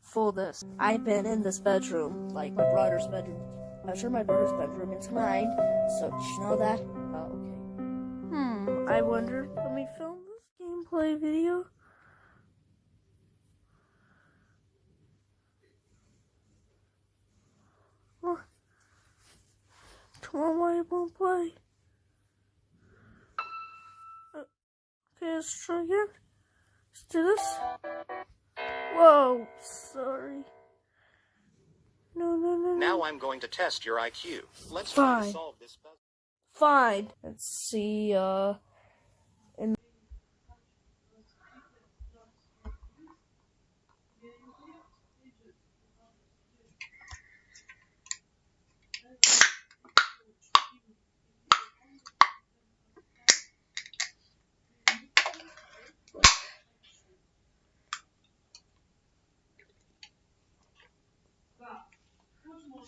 for this. I've been in this bedroom, like my brother's bedroom. I'm sure my brother's bedroom is mine, so did you know that? Oh, okay. Hmm, I wonder, let me film this gameplay video. Oh. Come on, won't play? Okay, let's try again. Let's do this. Whoa, sorry. No, no, no, no. Now I'm going to test your IQ. Let's try to Fine. solve this puzzle. Fine. Let's see, uh. In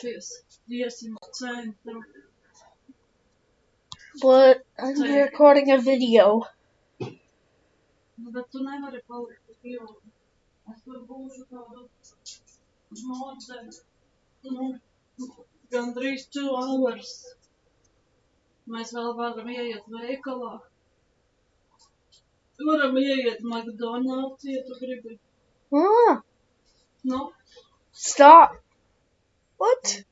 Sjukhus. Det är simcentrum. But I'm Sorry. recording a video. Gan drīz 2 hours. Mēs vēl varam ieiet veikalā. Varam ieiet McDonald's, ja tu gribi. Ah. Nu? Stop. What?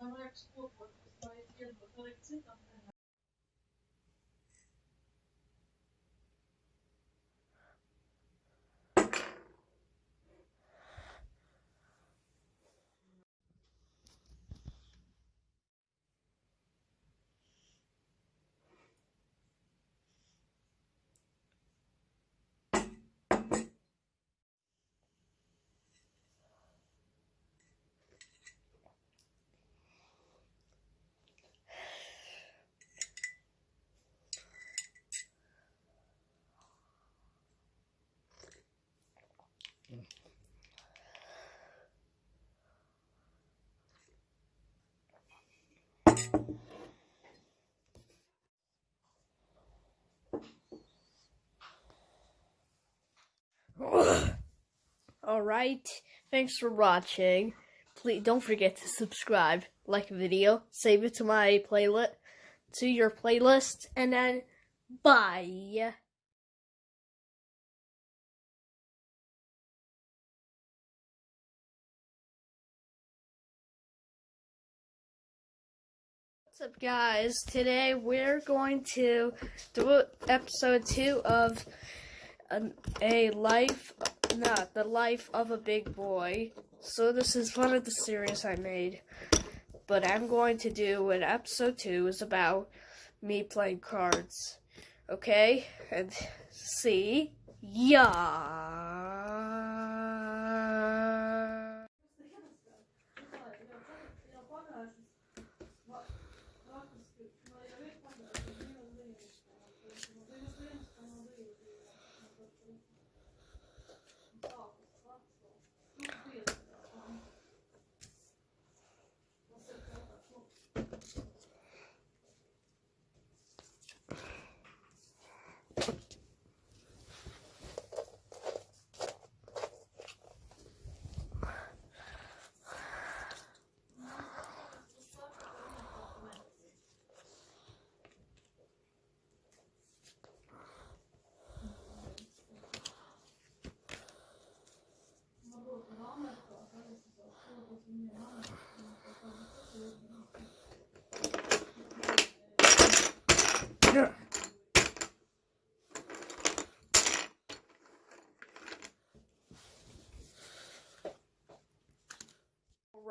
Давай эксплуатируем, потому что это Alright, thanks for watching. Please don't forget to subscribe, like a video, save it to my playlist, to your playlist, and then bye. What's up, guys? Today we're going to do episode two of an, a life, not the life of a big boy. So this is one of the series I made, but I'm going to do an episode two is about me playing cards. Okay, and see ya.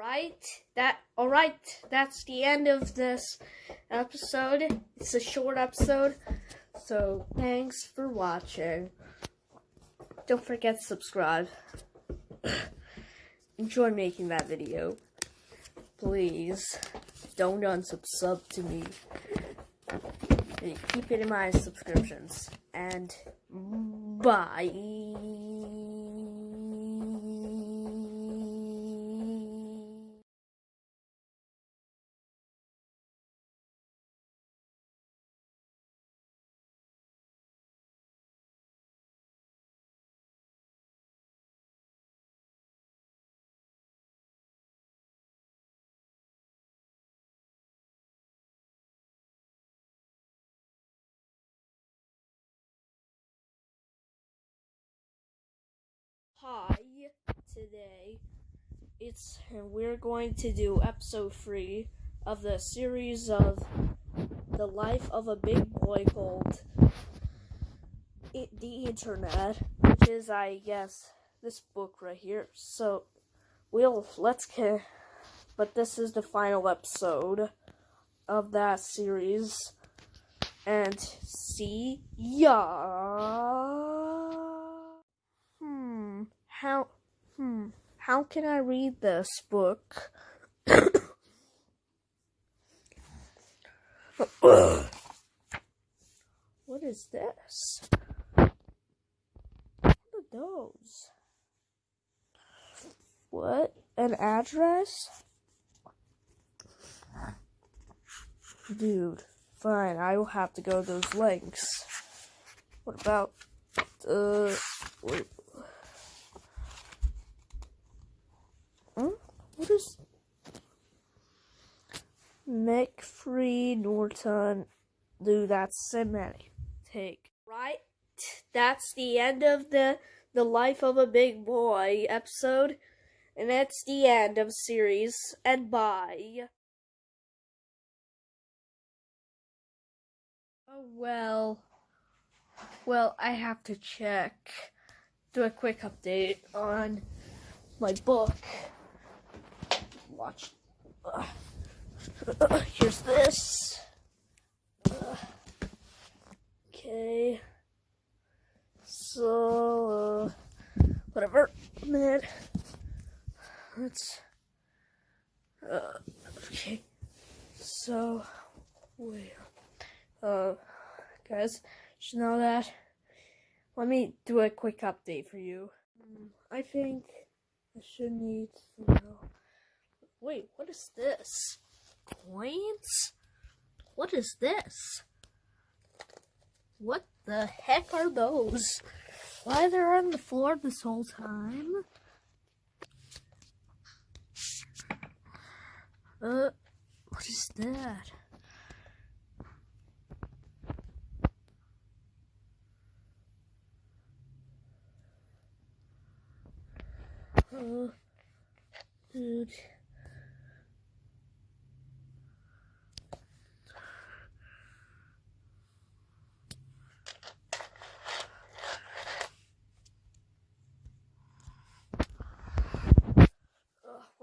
Right. That all right. That's the end of this episode. It's a short episode. So, thanks for watching. Don't forget to subscribe. Enjoy making that video. Please don't unsubscribe to me. Keep it in my subscriptions. And bye. Hi, today it's we're going to do episode three of the series of the life of a big boy called the internet, which is I guess this book right here. So we'll let's get, but this is the final episode of that series, and see ya. How? Hmm. How can I read this book? what is this? What are those? What? An address? Dude, fine. I will have to go those links. What about uh? Wait. Hmm? What is McAfee Norton? Dude, that's Symantec. Take. Right? That's the end of the the life of a big boy episode. And that's the end of series. And bye. Oh well. Well, I have to check. Do a quick update on my book. Watch. Uh, here's this. Uh, okay. So, uh, whatever. Minute. Let's. Uh, okay. So, wait. Uh, guys, should know that. Let me do a quick update for you. Mm, I think I should need to know. Wait, what is this? Coins? What is this? What the heck are those? Why they're on the floor this whole time? Uh, what is that? Uh, dude.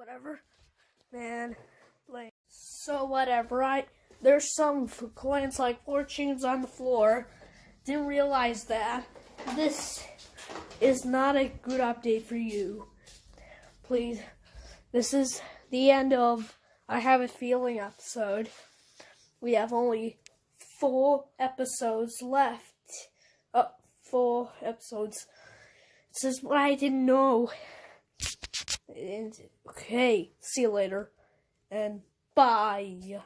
Whatever, man. Like, so whatever. I there's some coins like fortunes on the floor. Didn't realize that. This is not a good update for you. Please, this is the end of I Have a Feeling episode. We have only four episodes left. Uh, four episodes. This is what I didn't know. And, okay, see you later. And bye.